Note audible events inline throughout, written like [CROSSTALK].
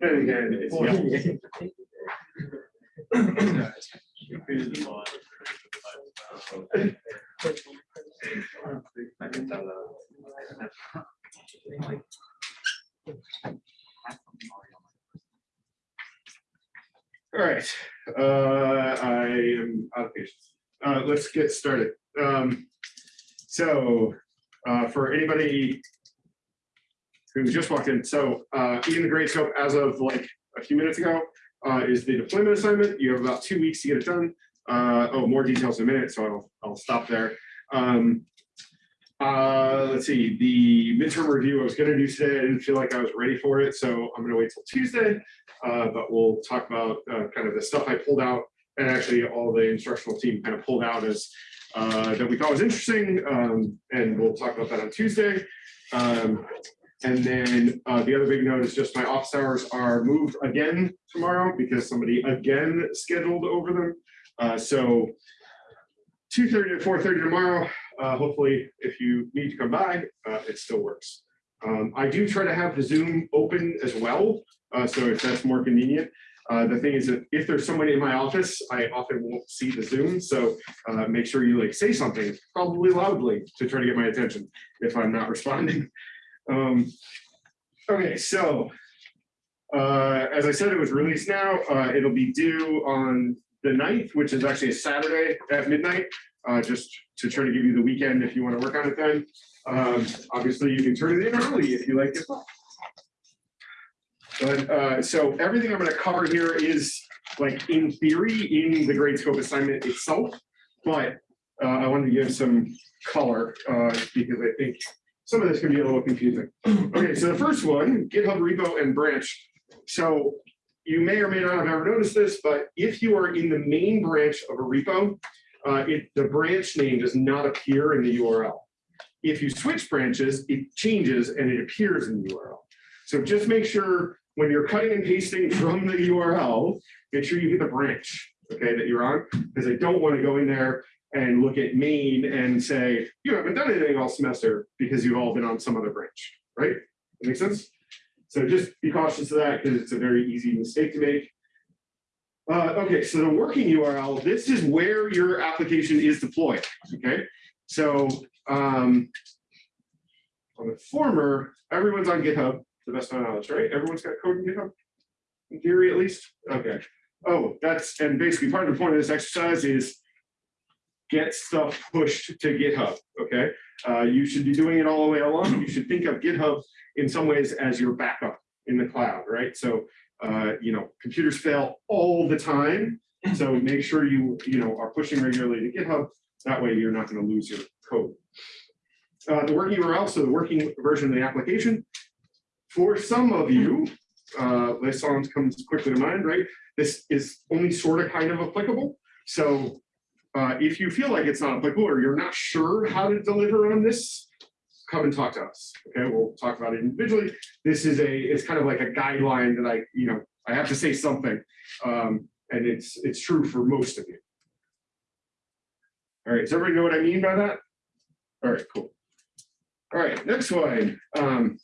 It's, yeah, all right, uh, I am out of patience. Uh, let's get started. Um, so, uh, for anybody who just walked in, so, in the Gradescope as of like a few minutes ago, uh, is the deployment assignment. You have about two weeks to get it done. Uh, oh, more details in a minute, so I'll, I'll stop there. Um, uh, let's see, the midterm review I was gonna do today, I didn't feel like I was ready for it, so I'm gonna wait till Tuesday. Uh, but we'll talk about uh, kind of the stuff I pulled out and actually all the instructional team kind of pulled out as uh, that we thought was interesting. Um, and we'll talk about that on Tuesday. Um, and then uh, the other big note is just my office hours are moved again tomorrow because somebody again scheduled over them. Uh, so 2.30 to 4.30 tomorrow. Uh, hopefully, if you need to come by, uh, it still works. Um, I do try to have the Zoom open as well, uh, so if that's more convenient. Uh, the thing is that if there's someone in my office, I often won't see the Zoom, so make sure you like say something, probably loudly, to try to get my attention if I'm not [LAUGHS] responding. Um, okay, so uh, as I said, it was released now. Uh, it'll be due on the 9th, which is actually a Saturday at midnight, uh, just to try to give you the weekend if you want to work on it then. Um, obviously, you can turn it in early if you like it. But uh, so everything I'm going to cover here is like in theory in the Gradescope assignment itself, but uh, I wanted to give some color uh, because I think some of this can be a little confusing. Okay, so the first one, GitHub repo and branch. So you may or may not have ever noticed this, but if you are in the main branch of a repo, uh, it, the branch name does not appear in the URL. If you switch branches, it changes and it appears in the URL. So just make sure when you're cutting and pasting from the URL, make sure you hit the branch, okay, that you're on, because I don't want to go in there and look at main and say, you haven't done anything all semester because you've all been on some other branch, right? That makes sense? So just be cautious of that because it's a very easy mistake to make. Uh, okay, so the working URL, this is where your application is deployed, okay? So um, on the former, everyone's on GitHub, the best of my knowledge, right? Everyone's got code in GitHub, in theory at least? Okay. Oh, that's, and basically part of the point of this exercise is get stuff pushed to GitHub, okay? Uh, you should be doing it all the way along. You should think of GitHub in some ways as your backup in the cloud, right? So, uh, you know, computers fail all the time. So make sure you, you know, are pushing regularly to GitHub. That way you're not going to lose your code. Uh, the working URL, so the working version of the application. For some of you, uh, Lessons comes quickly to mind, right? This is only sort of kind of applicable. So uh, if you feel like it's not applicable or you're not sure how to deliver on this, come and talk to us. Okay, we'll talk about it individually. This is a, it's kind of like a guideline that I, you know, I have to say something. Um, and it's it's true for most of you. All right, does everybody know what I mean by that? All right, cool. All right, next one. Um,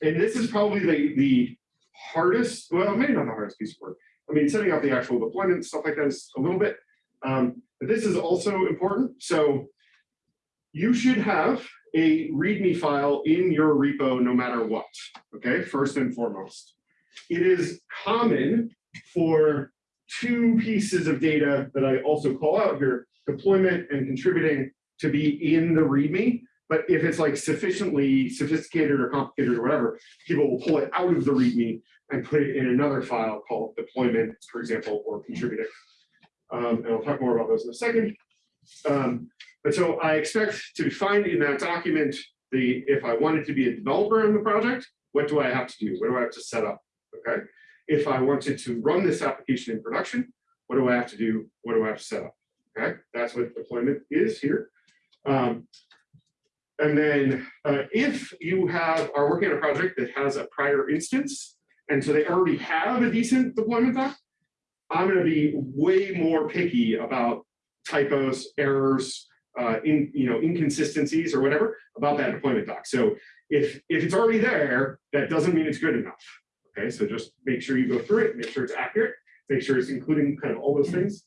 and this is probably the, the hardest, well, maybe not the hardest piece of work. I mean, setting up the actual deployment, stuff like that is a little bit. Um, this is also important. So you should have a README file in your repo no matter what, okay, first and foremost. It is common for two pieces of data that I also call out here, deployment and contributing to be in the README. But if it's like sufficiently sophisticated or complicated or whatever, people will pull it out of the README and put it in another file called deployment, for example, or contributing. Um, and I'll talk more about those in a second. Um, but so I expect to find in that document the if I wanted to be a developer in the project, what do I have to do? What do I have to set up? Okay. If I wanted to run this application in production, what do I have to do? What do I have to set up? Okay, that's what deployment is here. Um, and then uh, if you have are working on a project that has a prior instance, and so they already have a decent deployment doc, I'm going to be way more picky about typos, errors, uh, in you know inconsistencies or whatever about that deployment doc. So if if it's already there, that doesn't mean it's good enough. Okay, so just make sure you go through it, make sure it's accurate, make sure it's including kind of all those things.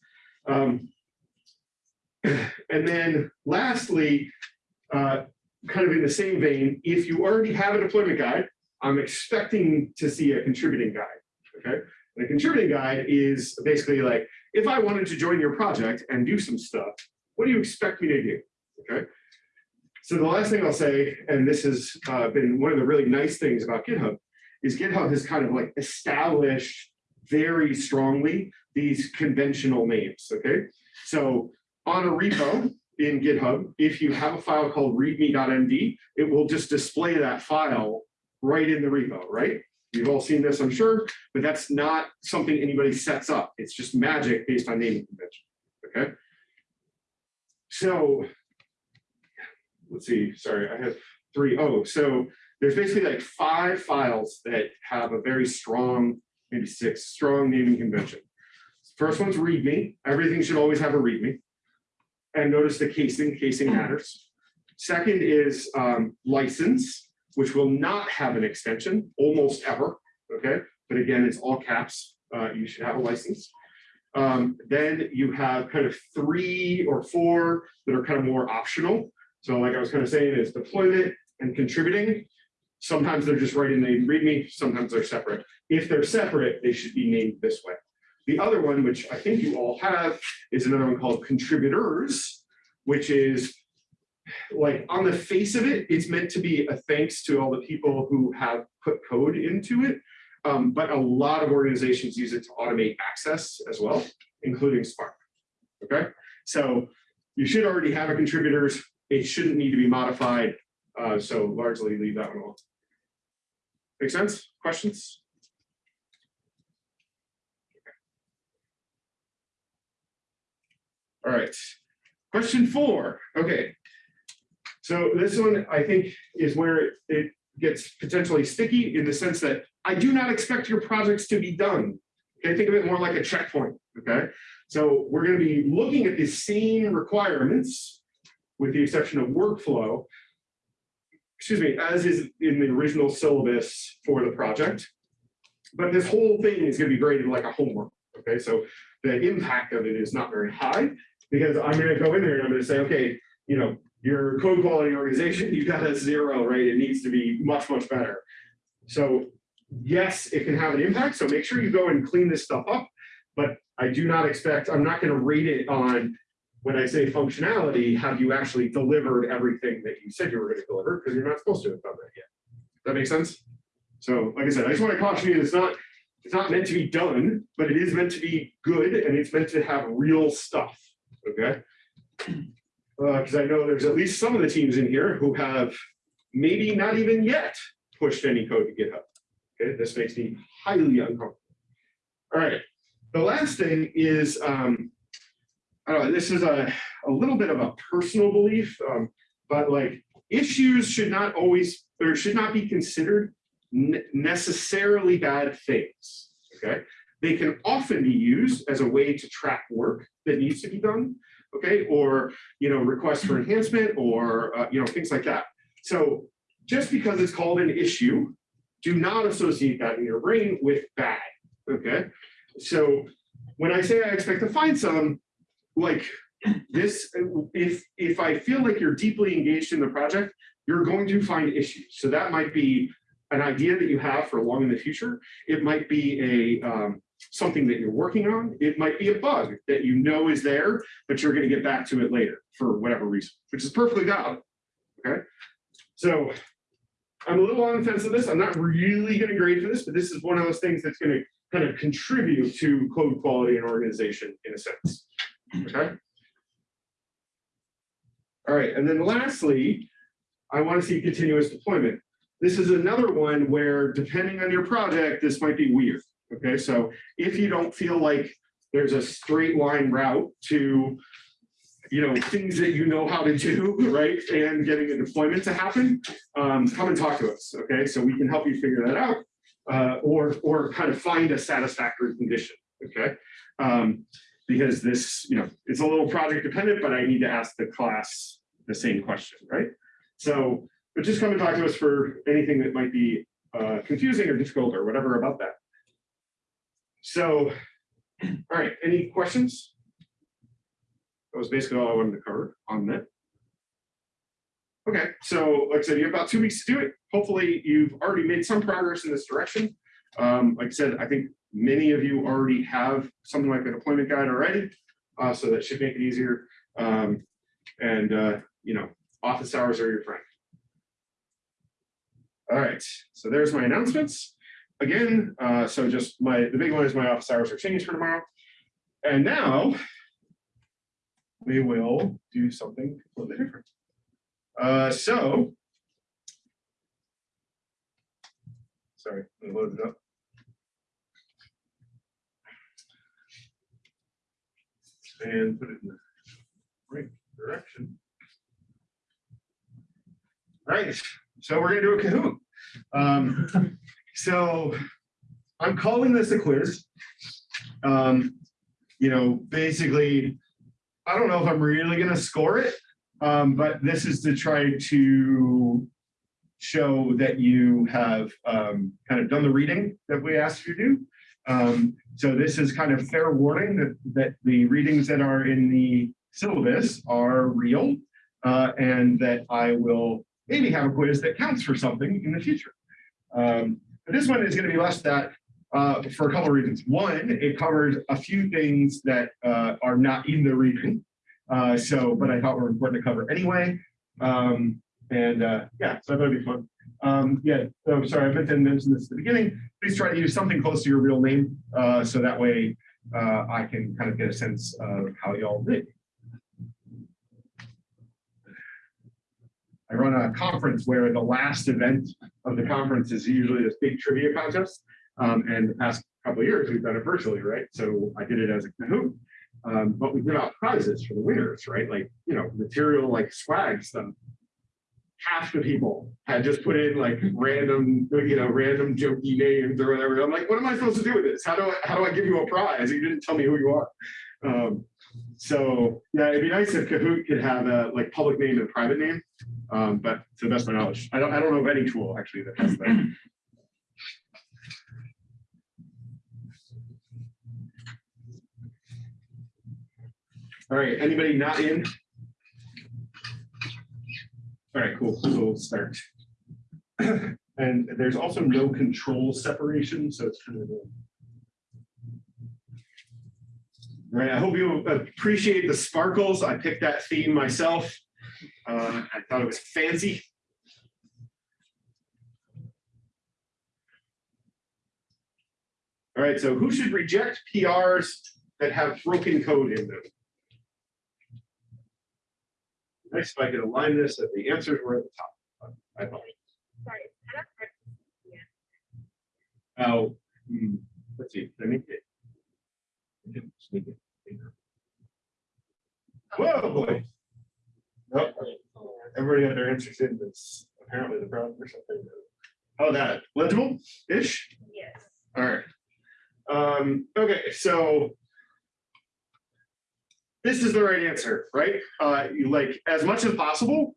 Um, and then lastly, uh, kind of in the same vein, if you already have a deployment guide, I'm expecting to see a contributing guide. Okay, and a contributing guide is basically like, if I wanted to join your project and do some stuff, what do you expect me to do? Okay. So the last thing I'll say, and this has uh, been one of the really nice things about GitHub, is GitHub has kind of like established very strongly these conventional names, okay? So on a repo in GitHub, if you have a file called readme.md, it will just display that file right in the repo, right? You've all seen this, I'm sure, but that's not something anybody sets up. It's just magic based on naming convention, okay? So let's see, sorry, I have three. Oh, so there's basically like five files that have a very strong, maybe six, strong naming convention. First one's README. Everything should always have a README. And notice the casing, casing matters. Second is um, license, which will not have an extension almost ever, okay? But again, it's all caps. Uh, you should have a license. Um, then you have kind of three or four that are kind of more optional. So like I was kind of saying is deployment and contributing. Sometimes they're just right in the README, sometimes they're separate. If they're separate, they should be named this way. The other one, which I think you all have, is another one called contributors, which is like on the face of it, it's meant to be a thanks to all the people who have put code into it. Um, but a lot of organizations use it to automate access as well, including Spark. Okay, so you should already have a contributors. It shouldn't need to be modified. Uh, so largely leave that one alone. Make sense? Questions? All right. Question four. Okay. So this one, I think, is where it, gets potentially sticky in the sense that I do not expect your projects to be done. Okay, think of it more like a checkpoint. Okay, so we're going to be looking at the same requirements, with the exception of workflow, excuse me, as is in the original syllabus for the project. But this whole thing is going to be graded like a homework. Okay, so the impact of it is not very high because I'm going to go in there and I'm going to say, okay, you know, your code quality organization—you've [LAUGHS] got a zero, right? It needs to be much, much better. So yes, it can have an impact. So make sure you go and clean this stuff up. But I do not expect, I'm not going to rate it on when I say functionality, have you actually delivered everything that you said you were going to deliver? Because you're not supposed to have done that yet. That makes sense? So like I said, I just want to caution you, it's not, it's not meant to be done, but it is meant to be good and it's meant to have real stuff. Okay. Because uh, I know there's at least some of the teams in here who have maybe not even yet pushed any code to GitHub. Okay, this makes me highly uncomfortable. All right, the last thing is, um, I don't know, this is a, a little bit of a personal belief, um, but like issues should not always, or should not be considered necessarily bad things, okay? They can often be used as a way to track work that needs to be done, okay? Or, you know, requests for enhancement or, uh, you know, things like that. So just because it's called an issue, do not associate that in your brain with bad, okay? So when I say I expect to find some, like this, if, if I feel like you're deeply engaged in the project, you're going to find issues. So that might be an idea that you have for long in the future. It might be a um, something that you're working on. It might be a bug that you know is there, but you're going to get back to it later for whatever reason, which is perfectly valid. Okay. So I'm a little on the fence of this. I'm not really going to grade for this, but this is one of those things that's going to kind of contribute to code quality and organization in a sense. Okay. All right. And then lastly, I want to see continuous deployment. This is another one where depending on your project, this might be weird. Okay, so if you don't feel like there's a straight line route to you know things that you know how to do [LAUGHS] right and getting a deployment to happen um, come and talk to us okay? So we can help you figure that out uh, or or kind of find a satisfactory condition okay? Um, because this you know it's a little project dependent but I need to ask the class the same question right? So but just come and talk to us for anything that might be uh, confusing or difficult or whatever about that. So, all right, any questions? That was basically all I wanted to cover on that. Okay, so like I said, you have about two weeks to do it. Hopefully, you've already made some progress in this direction. Um, like I said, I think many of you already have something like a deployment guide already, uh, so that should make it easier. Um, and uh, you know, office hours are your friend. All right, so there's my announcements. Again, uh, so just my the big one is my office hours are changed for tomorrow. And now we will do something completely different. Uh, so, sorry, let me load it up. And put it in the right direction. Right, so we're gonna do a Kahoot. Um, [LAUGHS] so I'm calling this a quiz. Um, you know, basically, I don't know if I'm really gonna score it, um, but this is to try to show that you have um, kind of done the reading that we asked you to do. Um, so this is kind of fair warning that, that the readings that are in the syllabus are real uh, and that I will maybe have a quiz that counts for something in the future. Um, but this one is going to be less that uh, for a couple of reasons. One, it covers a few things that uh, are not in the reading. Uh, so, but I thought were important to cover anyway. Um, and uh, yeah, so that'll be fun. Um, yeah, so sorry, I meant to mention this at the beginning. Please try to use something close to your real name. Uh, so that way uh, I can kind of get a sense of how y'all did. I run a conference where the last event of the conference is usually this big trivia contest. Um, and the past couple of years, we've done it virtually, right? So I did it as a Kahoot. Um, but we give out prizes for the winners, right? Like, you know, material like swag stuff. Half the people had just put in like random, you know, random jokey names or whatever. I'm like, what am I supposed to do with this? How do I, how do I give you a prize? You didn't tell me who you are. Um, so yeah, it'd be nice if Kahoot could have a like public name and private name. Um, but to the best of my knowledge, I don't, I don't know of any tool actually that has that. All right, anybody not in? All right, cool, so we'll start. [CLEARS THROAT] And there's also no control separation, so it's kind of. a- All right, I hope you appreciate the sparkles. I picked that theme myself. Uh, I thought it was fancy. All right, so who should reject PRs that have broken code in them? Nice if I could align this, that the answers were at the top. I thought. Sorry, I don't know. Oh, hmm, let's see, get. I sneak it. Whoa, boy. Nope, everybody had their answers in, this, apparently the problem or something. Oh, that legible-ish? Yes. All right. Um, okay, so this is the right answer, right? Uh, you like as much as possible,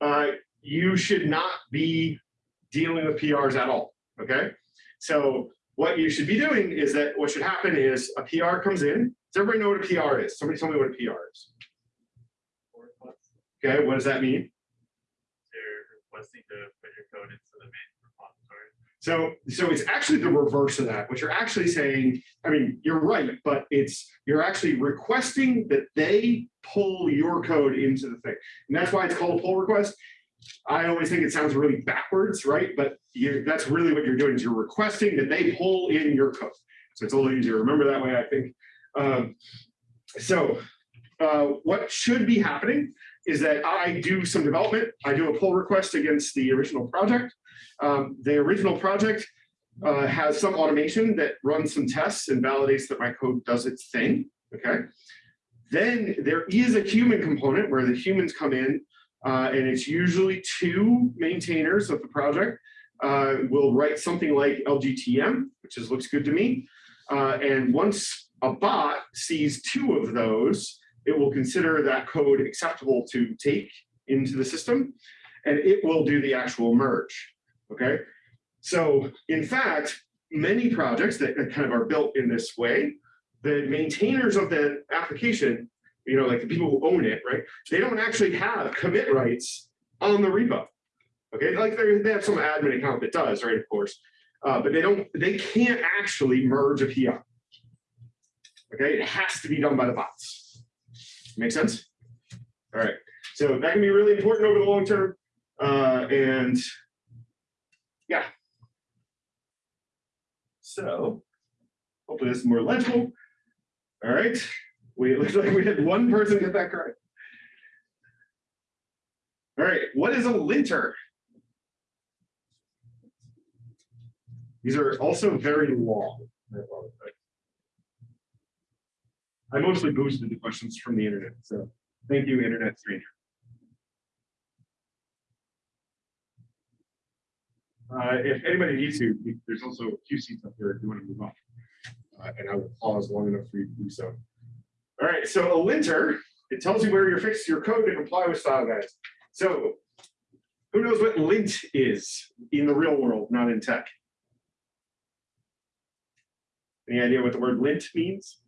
uh, you should not be dealing with PRs at all. Okay. So what you should be doing is that what should happen is a PR comes in. Does everybody know what a PR is? Somebody tell me what a PR is. Okay, what does that mean? They're requesting to put your code into the main repository. So, so it's actually the reverse of that. What you're actually saying, I mean, you're right, but it's, you're actually requesting that they pull your code into the thing. And that's why it's called a pull request. I always think it sounds really backwards, right? But you, that's really what you're doing is you're requesting that they pull in your code. So it's a little easier to remember that way, I think. Um, so uh, what should be happening is that I do some development. I do a pull request against the original project. Um, the original project uh, has some automation that runs some tests and validates that my code does its thing, okay? Then there is a human component where the humans come in uh, and it's usually two maintainers of the project uh, will write something like LGTM, which is looks good to me. Uh, and once a bot sees two of those, it will consider that code acceptable to take into the system, and it will do the actual merge. Okay. So in fact, many projects that kind of are built in this way, the maintainers of the application, you know, like the people who own it, right? They don't actually have commit rights on the repo. Okay, like they have some admin account that does, right, of course. Uh, but they don't, they can't actually merge a PR. Okay, it has to be done by the bots. Make sense? All right, so that can be really important over the long term. Uh, and yeah. So hopefully this is more legible. All right, we, it looks like we had one person get that correct. All right, what is a linter? These are also very long. I mostly boosted the questions from the internet, so thank you, internet stranger. Uh, if anybody needs to, there's also a few seats up here if you want to move on. Uh, and I will pause long enough for you to do so. All right, so a linter, it tells you where you're fixed your code to comply with style guides. So who knows what lint is in the real world, not in tech? Any idea what the word lint means?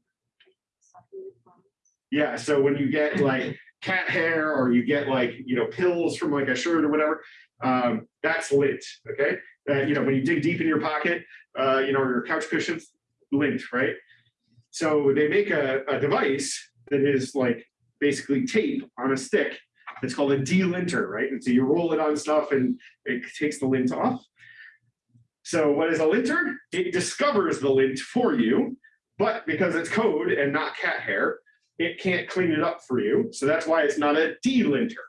Yeah, so when you get like cat hair or you get like, you know, pills from like a shirt or whatever, um, that's lint, okay? Uh, you know, when you dig deep in your pocket, uh, you know, or your couch cushions, lint, right? So they make a, a device that is like basically tape on a stick. It's called a delinter, right? And so you roll it on stuff and it takes the lint off. So what is a linter? It discovers the lint for you, but because it's code and not cat hair, it can't clean it up for you. So that's why it's not a delinter.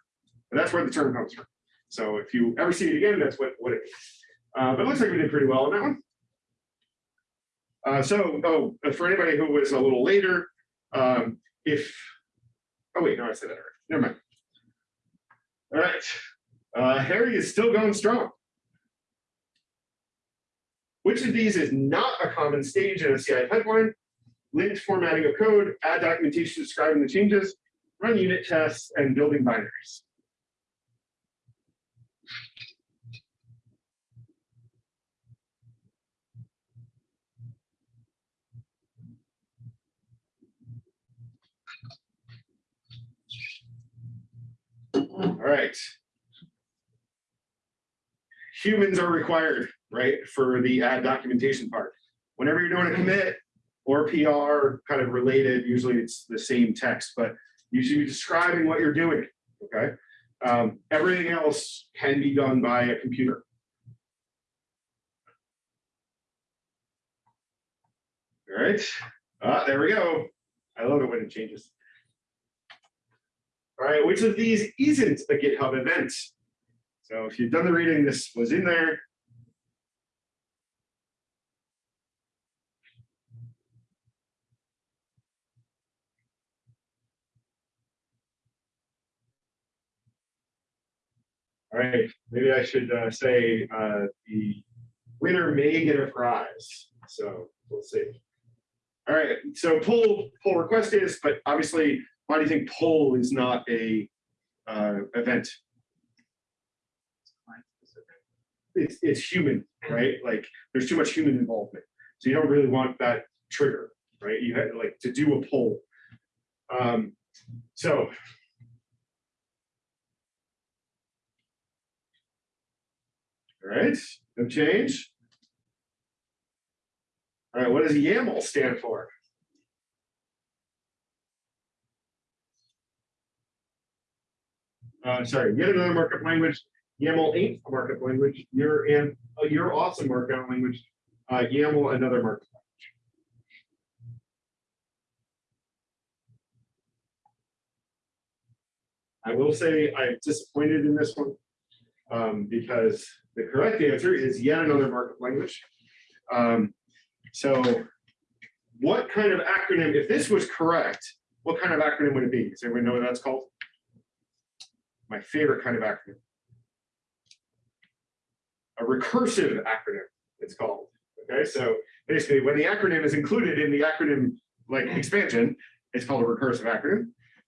And that's where the term comes from. So if you ever see it again, that's what, what it is. Uh, but it looks like we did pretty well on that one. Uh, so, oh, for anybody who was a little later, um, if, oh wait, no, I said that already. Never mind. All right, uh, Harry is still going strong. Which of these is not a common stage in a CI pipeline? Linked formatting of code, add documentation describing the changes, run unit tests, and building binaries. All right. Humans are required, right, for the add documentation part. Whenever you're doing a commit or PR kind of related, usually it's the same text, but you should be describing what you're doing, okay? Um, everything else can be done by a computer. All right, ah, there we go. I love it when it changes. All right, which of these isn't a GitHub event? So if you've done the reading, this was in there. All right, maybe I should uh, say uh, the winner may get a prize. So we'll see. All right, so pull pull request is, but obviously, why do you think poll is not a uh, event? It's it's human, right? Like there's too much human involvement, so you don't really want that trigger, right? You had like to do a poll. Um, so All right, no change. All right, what does YAML stand for? Uh, sorry, yet another markup language. YAML ain't a markup language. You're in, uh, you're awesome markup language. Uh, YAML, another markup language. I will say I'm disappointed in this one um, because the correct answer is yet another markup language. Um, so what kind of acronym, if this was correct, what kind of acronym would it be? Does anyone know what that's called? My favorite kind of acronym. A recursive acronym, it's called. Okay, so basically when the acronym is included in the acronym like expansion, it's called a recursive acronym.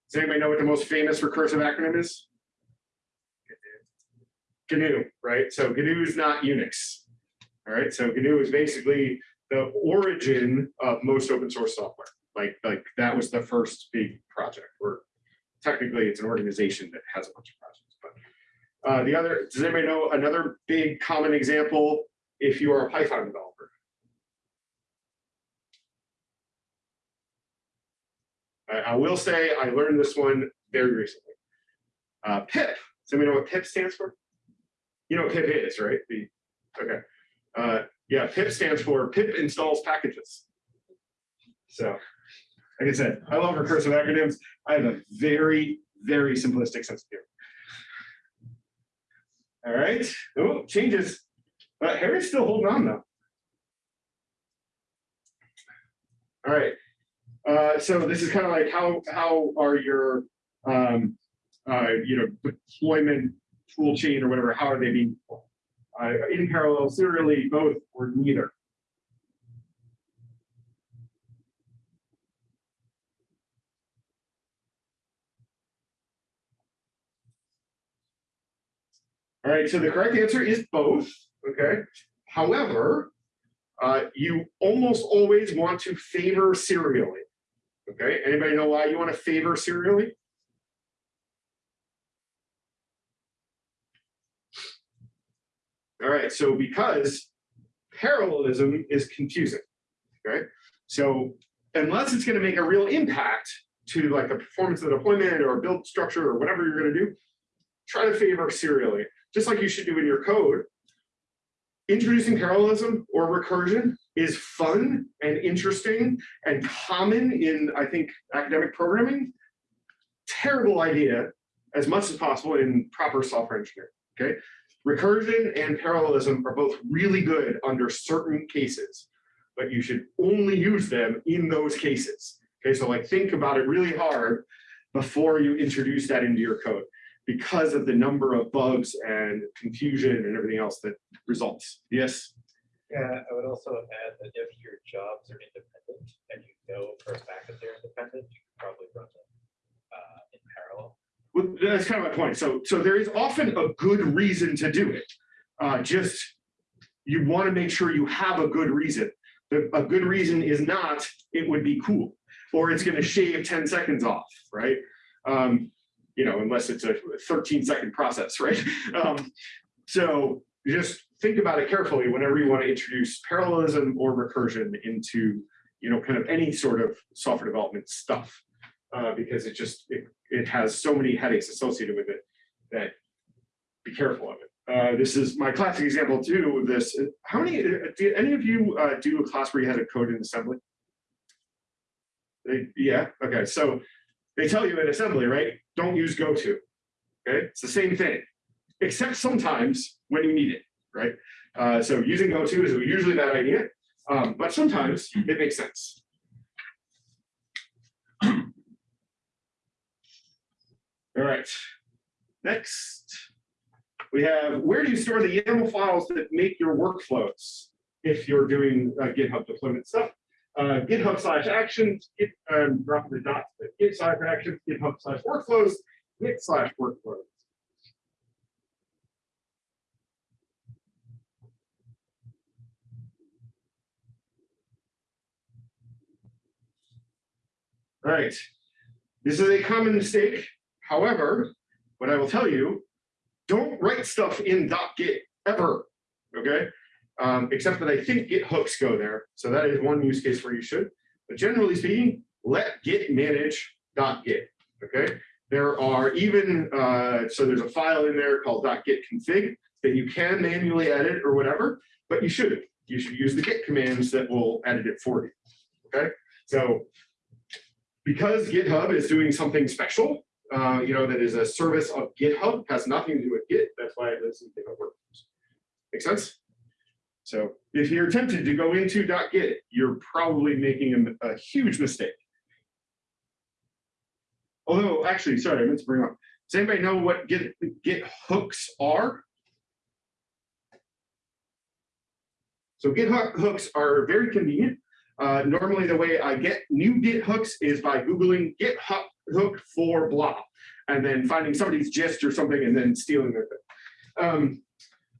Does anybody know what the most famous recursive acronym is? GNU, right? So GNU is not Unix. All right, so GNU is basically the origin of most open source software. Like, like that was the first big project, or technically it's an organization that has a bunch of projects, but. Uh, the other, does anybody know another big common example if you are a Python developer? I, I will say I learned this one very recently. Uh, pip, does anybody know what pip stands for? You know what pip is, right? The, okay. Uh, yeah, pip stands for pip installs packages. So, like I said, I love recursive acronyms. I have a very, very simplistic sense of humor. All right. Oh, changes. But Harry's still holding on though. All right. Uh, so this is kind of like how how are your um, uh, you know deployment tool chain or whatever? How are they being uh, in parallel, serially, both, or neither? All right, so the correct answer is both, okay? However, uh, you almost always want to favor serially. Okay, anybody know why you want to favor serially? All right, so because parallelism is confusing, okay? So unless it's going to make a real impact to like the performance of the deployment or build structure or whatever you're going to do, try to favor serially, just like you should do in your code. Introducing parallelism or recursion is fun and interesting and common in, I think, academic programming. Terrible idea as much as possible in proper software engineering, okay? Recursion and parallelism are both really good under certain cases, but you should only use them in those cases. Okay, so like think about it really hard before you introduce that into your code because of the number of bugs and confusion and everything else that results. Yes? Yeah, I would also add that if your jobs are independent and you know for a fact that they're independent, you can probably run them uh, in parallel. Well, that's kind of my point. So, so there is often a good reason to do it. Uh, just you want to make sure you have a good reason. The, a good reason is not it would be cool or it's going to shave 10 seconds off, right? Um, you know, unless it's a 13 second process, right? [LAUGHS] Um, so just think about it carefully whenever you want to introduce parallelism or recursion into, you know, kind of any sort of software development stuff, uh, because it just, it, it has so many headaches associated with it that be careful of it. Uh, this is my classic example too of this. How many, did any of you uh, do a class where you had to code in assembly? They, yeah, okay, so they tell you in assembly, right? Don't use goto. Okay, it's the same thing, except sometimes when you need it, right? Uh, so using goto is usually a bad idea, um, but sometimes it makes sense. [CLEARS THROAT] All right, next we have where do you store the YAML files that make your workflows if you're doing uh, GitHub deployment stuff? Uh, GitHub slash actions, git, um, the dots, but git slash actions, GitHub slash workflows, git slash workflows. All right, this is a common mistake. However, what I will tell you, don't write stuff in .git ever, okay? Um, except that I think Git hooks go there. So that is one use case where you should. But generally speaking, let Git manage .git, okay? There are even, uh, so there's a file in there called .git config that you can manually edit or whatever, but you shouldn't. You should use the Git commands that will edit it for you, okay? So because GitHub is doing something special, uh, you know, that is a service of GitHub, has nothing to do with Git, that's why it lives in GitHub workflows. Make sense? So if you're tempted to go into .git, you're probably making a, a, huge mistake. Although, actually, sorry, I meant to bring up. Does anybody know what Git, Git hooks are? So Git hooks are very convenient. Uh, normally, the way I get new Git hooks is by Googling Git hook for blah, and then finding somebody's gist or something and then stealing their thing. Um,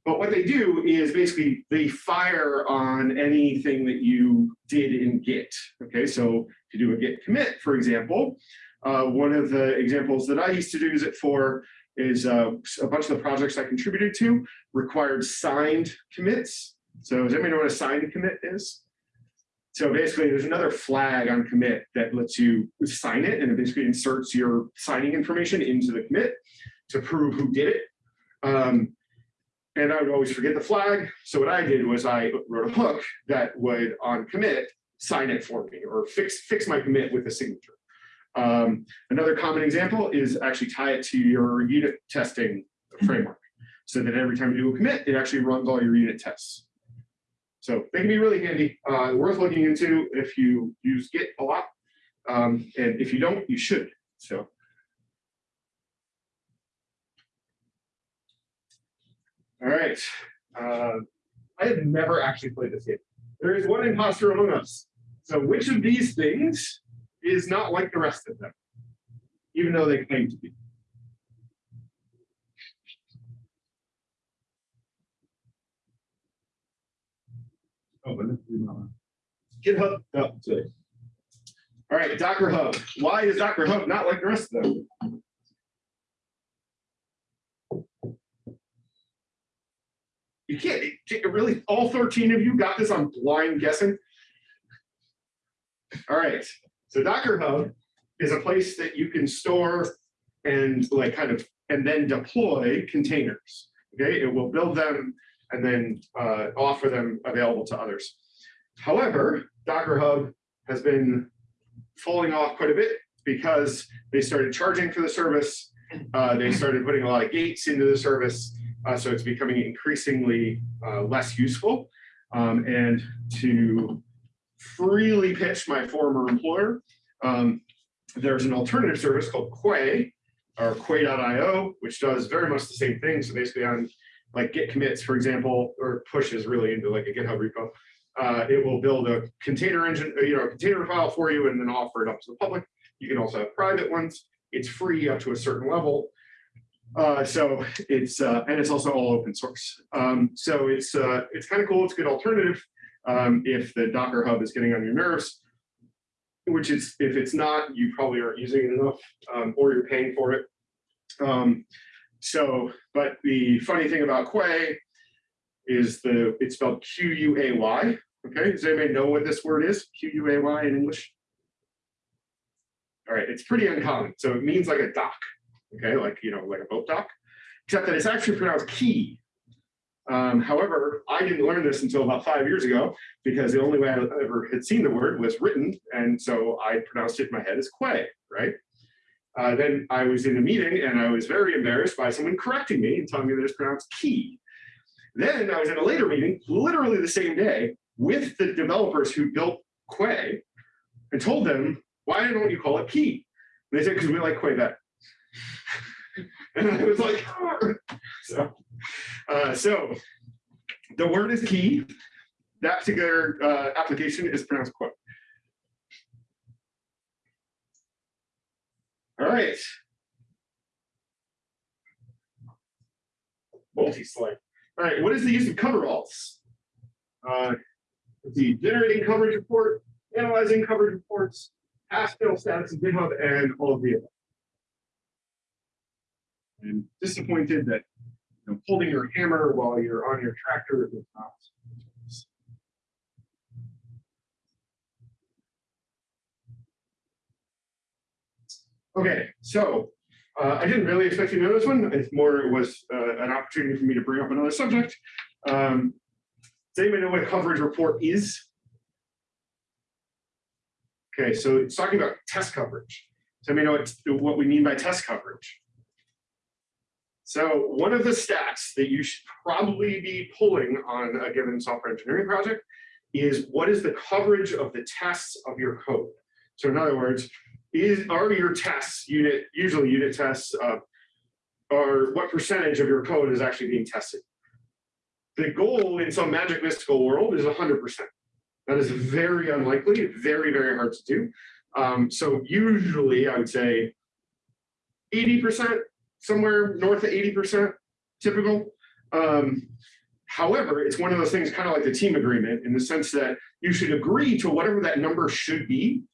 But what they do is basically they fire on anything that you did in Git. Okay, so to do a Git commit, for example, uh, one of the examples that I used to use it for is uh, a bunch of the projects I contributed to required signed commits. So does anybody know what a signed commit is? So basically, there's another flag on commit that lets you sign it, and it basically inserts your signing information into the commit to prove who did it. Um, and I would always forget the flag. So what I did was I wrote a hook that would, on commit, sign it for me or fix fix my commit with a signature. Um, another common example is actually tie it to your unit testing framework, so that every time you do a commit, it actually runs all your unit tests. So they can be really handy, uh, worth looking into if you use Git a lot. Um, and if you don't, you should. So. All right. Uh, I have never actually played this game. There is one imposter among us. So which of these things is not like the rest of them, even though they claim to be? Oh, but. GitHub. Oh, sorry. All right, Docker Hub. Why is Docker Hub not like the rest of them? You can't, it- really, all 13 of you got this on blind guessing? All right, so Docker Hub is a place that you can store and like kind of, and then deploy containers. Okay, it will build them and then uh, offer them available to others. However, Docker Hub has been falling off quite a bit because they started charging for the service. Uh, they started putting a lot of gates into the service. Uh, so it's becoming increasingly uh, less useful. Um, and to freely pitch my former employer, um, there's an alternative service called Quay or Quay.io, which does very much the same thing. So basically on like git commits, for example, or pushes really into like a GitHub repo, uh, it will build a container engine, you know, a container file for you and then offer it up to the public. You can also have private ones. It's free up to a certain level. Uh, so it's uh, and it's also all open source. Um, so it's uh, it's kind of cool. It's a good alternative um, if the Docker Hub is getting on your nerves, which is if it's not, you probably aren't using it enough, um, or you're paying for it. Um, so, but the funny thing about Quay is the it's spelled Q U A Y. Okay, does anybody know what this word is? Q U A Y in English. All right, it's pretty uncommon. So it means like a dock okay, like, you know, like a boat dock, except that it's actually pronounced key. Um, however, I didn't learn this until about five years ago because the only way I ever had seen the word was written. And so I pronounced it in my head as quay, right? Uh, then I was in a meeting and I was very embarrassed by someone correcting me and telling me that it's pronounced key. Then I was in a later meeting, literally the same day, with the developers who built Quay and told them, why don't you call it key? And they said, because we like Quay better. [LAUGHS] and I was like, [LAUGHS] so, uh, so the word is key. That particular uh, application is pronounced quote. All right. Multi-slide. All right, what is the use of coveralls? Uh, let's see, generating coverage report, analyzing coverage reports, Haskell status in GitHub, and all of the above and disappointed that you know, holding your hammer while you're on your tractor is not. Okay, so uh, I didn't really expect you to know this one. It's more it was uh, an opportunity for me to bring up another subject. Um, does anybody know what a coverage report is? Okay, so it's talking about test coverage. So let me know what, what we mean by test coverage. So one of the stats that you should probably be pulling on a given software engineering project is what is the coverage of the tests of your code. So in other words, is are your tests unit usually unit tests uh, or what percentage of your code is actually being tested? The goal in some magic mystical world is 100%. That is very unlikely, very, very hard to do. Um, so usually I would say 80%, somewhere north of 80% typical. Um, However, it's one of those things, kind of like the team agreement, in the sense that you should agree to whatever that number should be.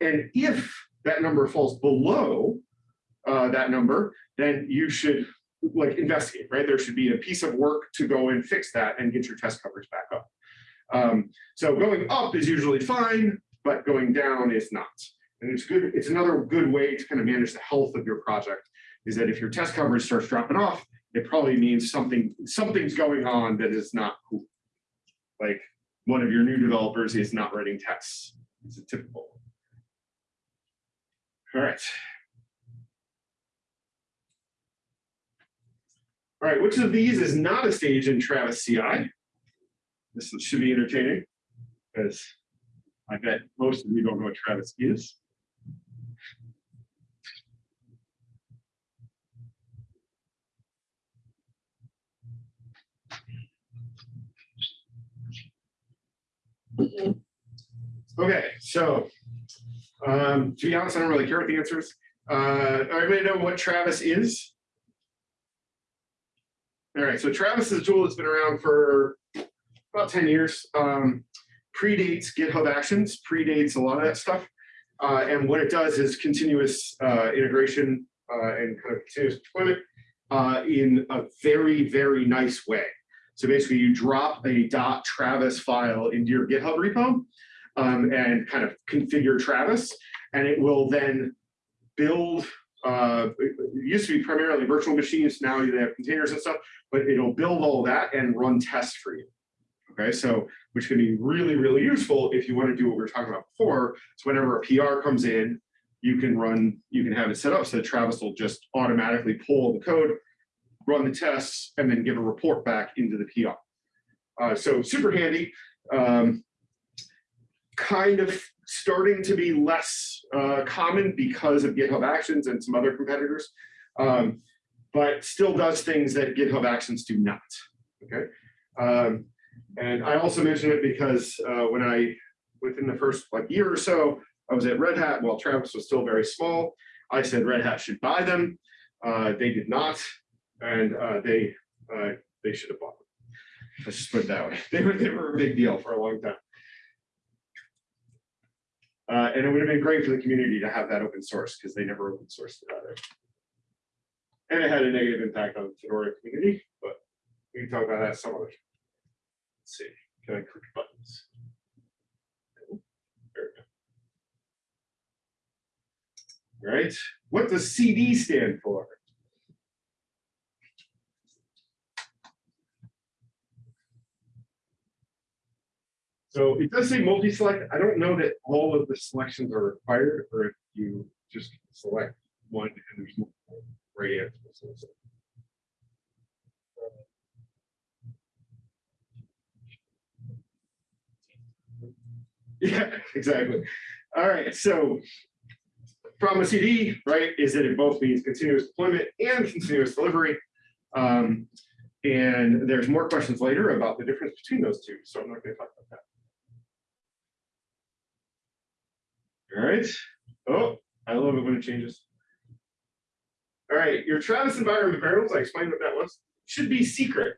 And if that number falls below uh, that number, then you should like investigate, right? There should be a piece of work to go and fix that and get your test coverage back up. Um, so going up is usually fine, but going down is not. And it's good, it's another good way to kind of manage the health of your project, is that if your test coverage starts dropping off, it probably means something, something's going on that is not cool. Like one of your new developers is not writing tests. It's a typical. All right. All right, which of these is not a stage in Travis CI? This should be entertaining, because I bet most of you don't know what Travis is. Okay, so um, to be honest, I don't really care what the answer is. Uh, everybody know what Travis is? All right, so Travis is a tool that's been around for about 10 years. Um, predates GitHub Actions, predates a lot of that stuff. Uh, and what it does is continuous uh, integration uh, and kind of continuous deployment uh, in a very, very nice way. So basically you drop a .travis file into your GitHub repo um, and kind of configure Travis, and it will then build, uh, it used to be primarily virtual machines, now they have containers and stuff, but it'll build all that and run tests for you. Okay, so which can be really, really useful if you want to do what we were talking about before. So whenever a PR comes in, you can run, you can have it set up so that Travis will just automatically pull the code, run the tests, and then give a report back into the PR. Uh, so super handy. Um, kind of starting to be less uh, common because of GitHub Actions and some other competitors, um, but still does things that GitHub Actions do not. Okay. Um, and I also mention it because uh, when I, within the first like year or so, I was at Red Hat while Travis was still very small. I said Red Hat should buy them. Uh, they did not, and uh, they uh, they should have bought them. Let's just put it that way. [LAUGHS] They were they were a big deal for a long time. Uh, and it would have been great for the community to have that open source because they never open sourced it either. And it had a negative impact on the Fedora community, but we can talk about that some other time. Let's see, can I click buttons? There we go. All right, what does CD stand for? So it does say multi-select. I don't know that all of the selections are required, or if you just select one and there's multiple right answers. Yeah, exactly. All right, so a CD, right, is that it both means continuous deployment and continuous delivery. Um, and there's more questions later about the difference between those two, so I'm not going to talk about that. All right. Oh, I love it when it changes. All right, your Travis environment variables, I explained what that was, should be secret.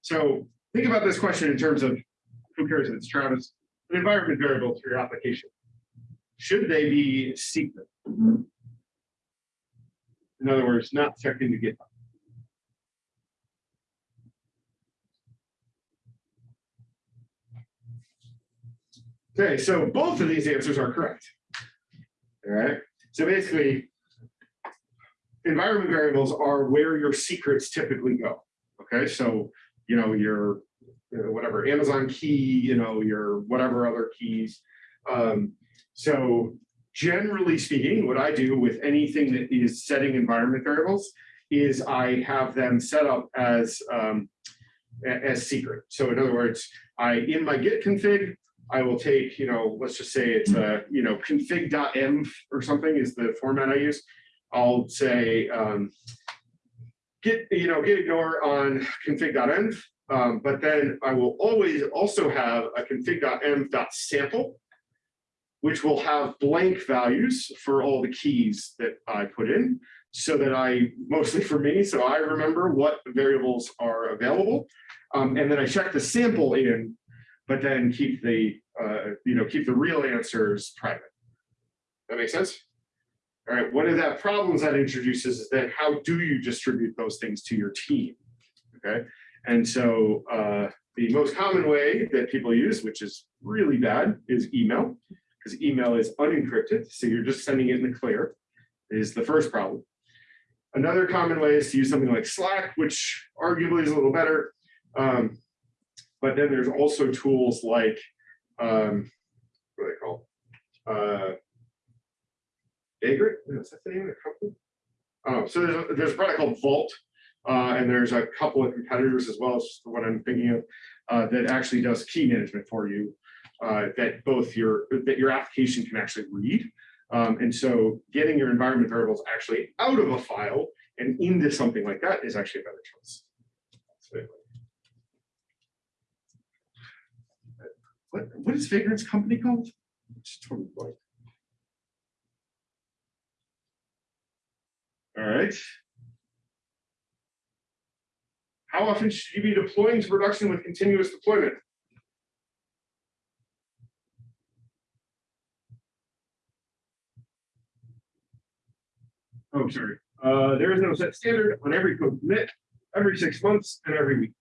So think about this question in terms of who cares if it's Travis, an environment variable for your application. Should they be secret? Mm-hmm. In other words, not checked into GitHub. Okay, so both of these answers are correct. All right, so basically, environment variables are where your secrets typically go. Okay, so you know your you know, whatever Amazon key, you know your whatever other keys. Um, so generally speaking, what I do with anything that is setting environment variables is I have them set up as um, as secret. So in other words, I in my git config, I will take, you know, let's just say it's a, you know, config.env or something is the format I use. I'll say um, git, you know, git ignore on config.env, um, but then I will always also have a config.env.sample, which will have blank values for all the keys that I put in. so that I, mostly for me, so I remember what variables are available. Um, and then I check the sample in, but then keep the, uh, you know, keep the real answers private. That makes sense? All right, one of that problems that introduces is then how do you distribute those things to your team? Okay, and so uh, the most common way that people use, which is really bad, is email, because email is unencrypted, so you're just sending it in the clear, is the first problem. Another common way is to use something like Slack, which arguably is a little better. Um, but then there's also tools like, um, what are they called? Uh, is that the name of the company? Oh, so there's, a- there's a product called Vault, uh, and there's a couple of competitors as well as what I'm thinking of, uh, that actually does key management for you, uh, that both your, that your application can actually read. Um, and so getting your environment variables actually out of a file and into something like that is actually a better choice. So, What, what is Vagrant's company called? It's totally blank. All right. How often should you be deploying to production with continuous deployment? Oh, sorry. Uh, there is no set standard on every code commit, every six months and every week.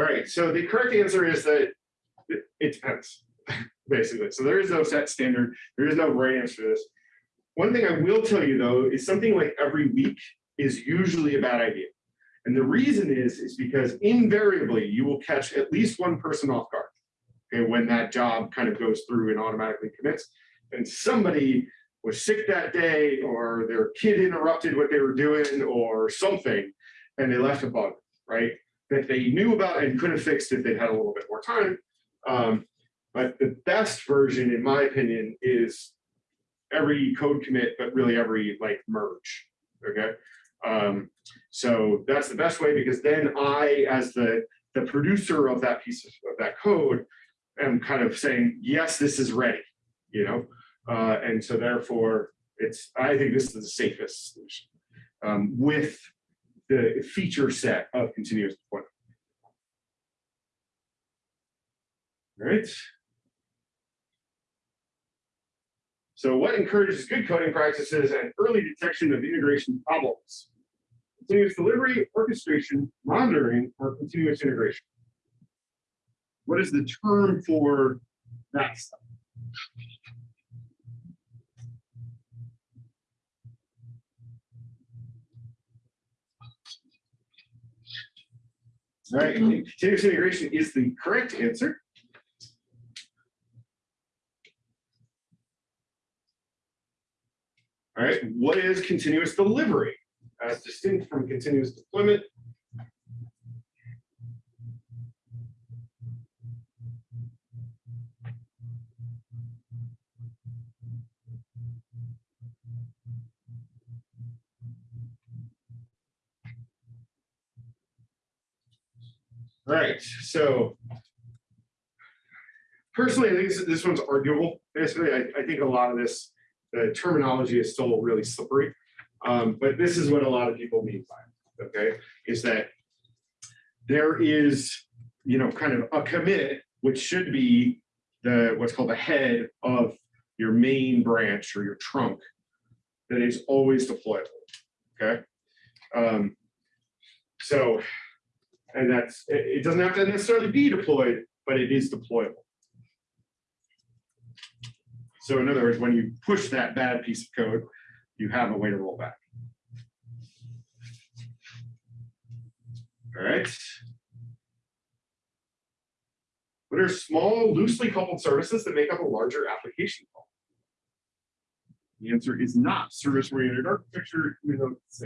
All right, so the correct answer is that it, depends, [LAUGHS] basically. So there is no set standard. There is no right answer to this. One thing I will tell you though, is something like every week is usually a bad idea. And the reason is, is because invariably you will catch at least one person off guard. Okay, when that job kind of goes through and automatically commits. And somebody was sick that day, or their kid interrupted what they were doing, or something, and they left a bug, right? That they knew about and could have fixed if they had a little bit more time. Um, but the best version, in my opinion, is every code commit, but really every like merge. Okay. Um, so that's the best way because then I, as the, the producer of that piece of, of that code, am kind of saying, yes, this is ready, you know? Uh, and so therefore it's, I think this is the safest solution um, with the feature set of continuous deployment. All right. So what encourages good coding practices and early detection of integration problems? Continuous delivery, orchestration, monitoring, or continuous integration? What is the term for that stuff? All right, continuous integration is the correct answer. All right, what is continuous delivery as distinct from continuous deployment? All right, so personally, I think this, this one's arguable. Basically, I, I think a lot of this the terminology is still really slippery. Um, but this is what a lot of people mean by it, okay, is that there is, you know, kind of a commit, which should be the what's called the head of your main branch or your trunk that is always deployable, okay? Um, so, and that's, it, doesn't have to necessarily be deployed, but it is deployable. So in other words, when you push that bad piece of code, you have a way to roll back. All right. What are small, loosely coupled services that make up a larger application call? The answer is not service-oriented architecture, even though it's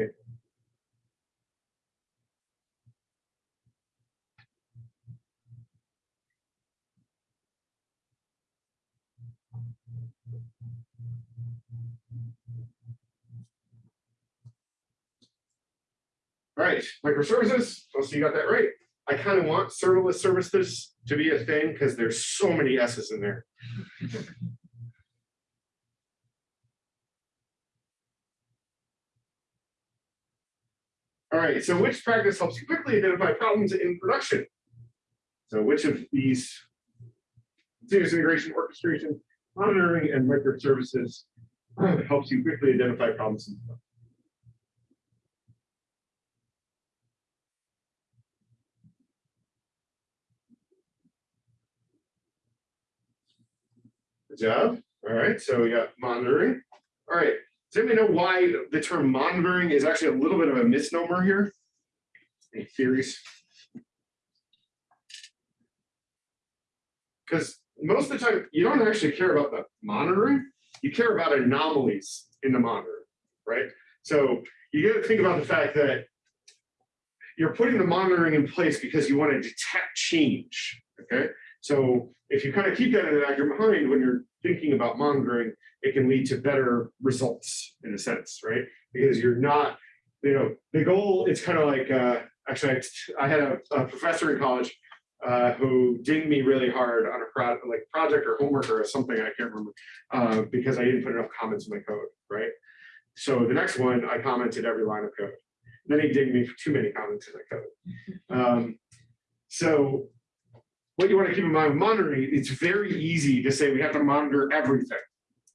All right, microservices, oh, so you got that right. I kind of want serverless services to be a thing because there's so many S's in there. All right, so which practice helps you quickly identify problems in production? So which of these continuous integration, orchestration, monitoring, and record services uh, helps you quickly identify problems? Good job. All right, so we got monitoring. All right, does anybody know why the term monitoring is actually a little bit of a misnomer here? Any theories? Because most of the time, you don't actually care about the monitoring, you care about anomalies in the monitor, right? So you got to think about the fact that you're putting the monitoring in place because you want to detect change, okay? So if you kind of keep that in the back of your mind when you're thinking about monitoring, it can lead to better results in a sense, right? Because you're not, you know, the goal, it's kind of like, uh, actually, I, I had a, a professor in college uh, who dinged me really hard on a pro like project or homework or something, I can't remember, uh, because I didn't put enough comments in my code, right? So the next one, I commented every line of code. Then he dinged me for too many comments in my code. [LAUGHS] Um, so what you want to keep in mind with monitoring, it's very easy to say we have to monitor everything,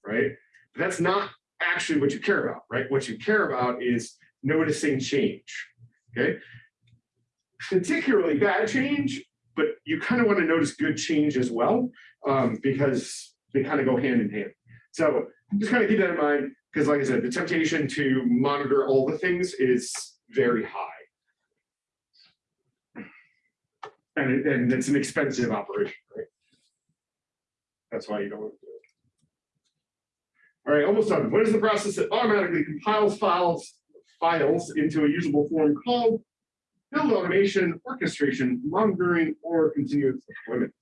right? But that's not actually what you care about, right? What you care about is noticing change, okay? Particularly bad change, but you kind of want to notice good change as well, um, because they kind of go hand in hand. So just kind of keep that in mind, because like I said, the temptation to monitor all the things is very high. And, it- and it's an expensive operation, right? That's why you don't want to do it. All right, almost done. What is the process that automatically compiles files, files into a usable form called build automation, orchestration, monitoring, or continuous deployment?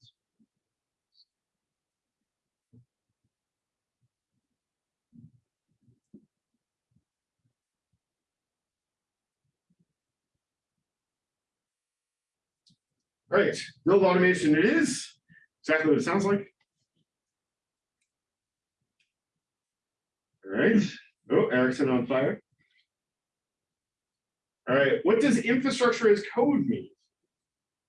All right, build automation it is. Exactly what it sounds like. All right. Oh, Erickson on fire. All right, what does infrastructure as code mean?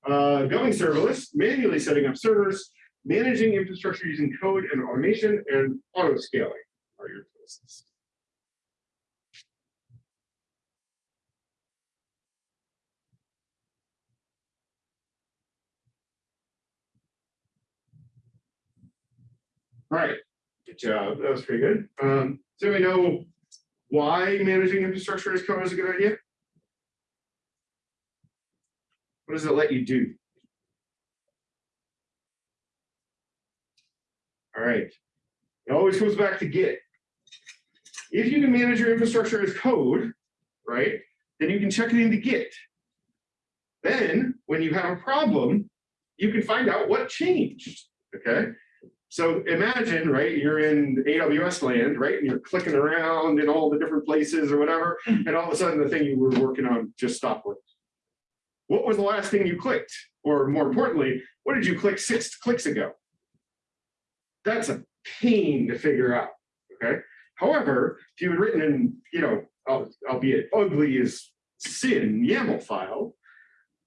Uh, going serverless, manually setting up servers, managing infrastructure using code and automation, and auto scaling are your choices. All right, good job. That was pretty good. Um, so we know why managing infrastructure as code is a good idea? What does it let you do? All right. It always comes back to Git. If you can manage your infrastructure as code, right, then you can check it into Git. Then when you have a problem, you can find out what changed. Okay. So imagine, right, you're in AWS land, right, and you're clicking around in all the different places or whatever, and all of a sudden the thing you were working on just stopped working. What was the last thing you clicked? Or more importantly, what did you click six clicks ago? That's a pain to figure out, okay? However, if you had written in, you know, albeit ugly as sin YAML file,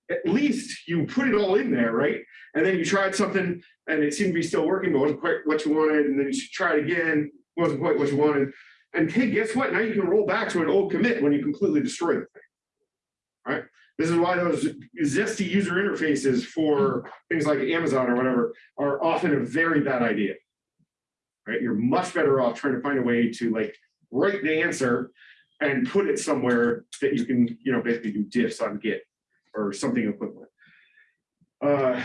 at least you put it all in there, right? And then you tried something and it seemed to be still working, but wasn't quite what you wanted. And then you should try it again, wasn't quite what you wanted. And hey, guess what? Now you can roll back to an old commit when you completely destroy the thing. All right. This is why those zesty user interfaces for things like Amazon or whatever are often a very bad idea. Right? You're much better off trying to find a way to like write the answer and put it somewhere that you can, you know, basically do diffs on Git or something equivalent. Uh,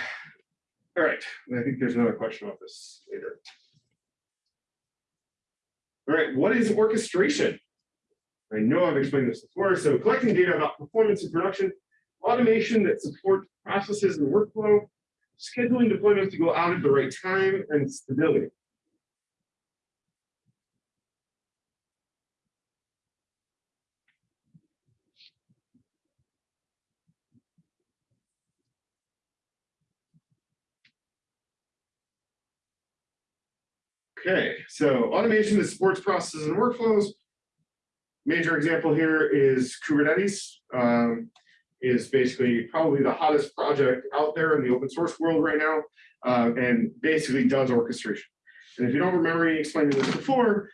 all right, I think there's another question about this later. All right, what is orchestration? I know I've explained this before. So collecting data about performance in production, automation that supports processes and workflow, scheduling deployments to go out at the right time, and stability. Okay, so automation that supports processes and workflows. Major example here is Kubernetes. Um, is basically probably the hottest project out there in the open source world right now, uh, and basically does orchestration. And if you don't remember me explaining this before,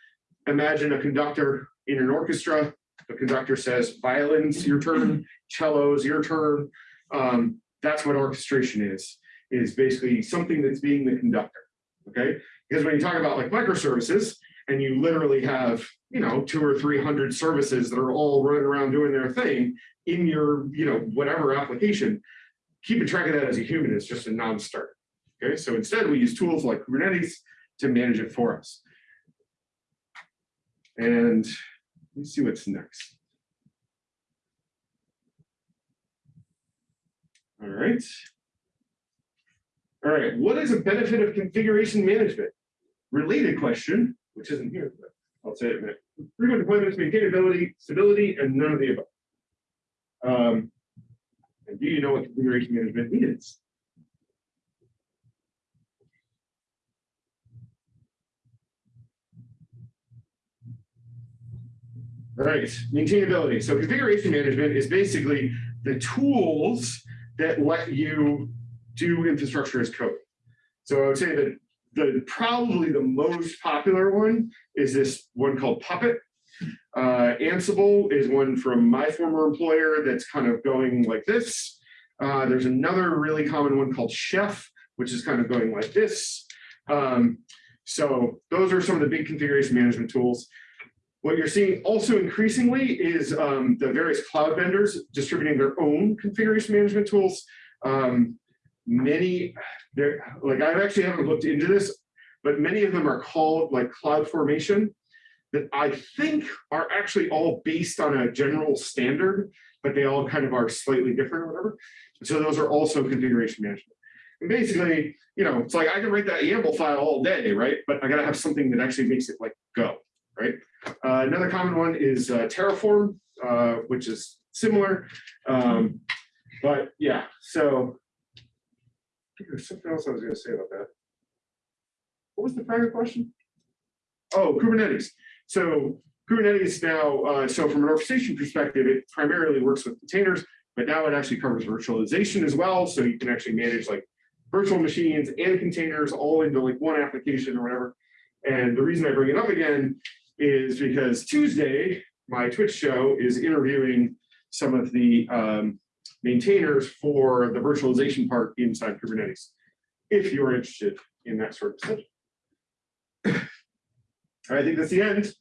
imagine a conductor in an orchestra. The conductor says, violins, your turn, cellos, your turn. Um, that's what orchestration is, is basically something that's being the conductor, okay? Because when you talk about like microservices, and you literally have, you know, two or 300 services that are all running around doing their thing in your, you know, whatever application, keeping track of that as a human is just a non-starter. Okay, so instead we use tools like Kubernetes to manage it for us. And let's see what's next. All right. All right, what is a benefit of configuration management? Related question, which isn't here, but I'll say it in a. Frequent deployments, maintainability, stability, and none of the above. Um, and do you know what configuration management is? All right, maintainability. So configuration management is basically the tools that let you do infrastructure as code. So I would say that the probably the most popular one is this one called Puppet. Uh, Ansible is one from my former employer that's kind of going like this. Uh, there's another really common one called Chef, which is kind of going like this. Um, so those are some of the big configuration management tools. What you're seeing also increasingly is um, the various cloud vendors distributing their own configuration management tools. Um, many, there, like I actually haven't looked into this, but many of them are called like cloud formation that I think are actually all based on a general standard, but they all kind of are slightly different or whatever. So those are also configuration management. And basically, you know, it's like I can write that YAML file all day, right? But I gotta have something that actually makes it like go, right? Uh, another common one is uh, Terraform, uh, which is similar. Um, but yeah, so something else I was gonna say about that. What was the prior question? Oh, Kubernetes. So Kubernetes now, uh, so from an orchestration perspective, it primarily works with containers, but now it actually covers virtualization as well. So you can actually manage like virtual machines and containers all into like one application or whatever. And the reason I bring it up again is because Tuesday, my Twitch show is interviewing some of the um, maintainers for the virtualization part inside Kubernetes, if you're interested in that sort of stuff. [CLEARS THROAT] I think that's the end.